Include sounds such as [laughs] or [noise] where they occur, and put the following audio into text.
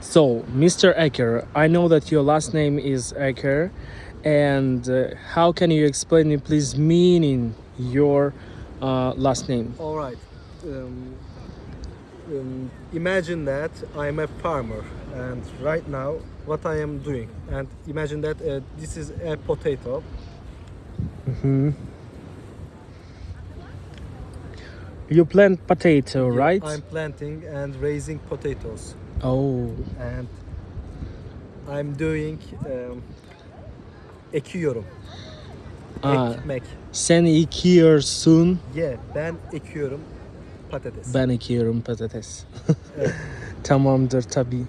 So, Mr. Ecker, I know that your last name is Ecker, and uh, how can you explain me, please, meaning your uh, last name? All right. Um, um, imagine that I'm a farmer, and right now, what I am doing, and imagine that uh, this is a potato. You plant potato, right? I'm planting and raising potatoes, Oh, and I'm doing um, ekiyorum. Aa. Ekmek. sen ekiyorsun, Yeah, ben ekiyorum patates. ben ekiyorum patates. [laughs] Evet. Tamamdır tabii.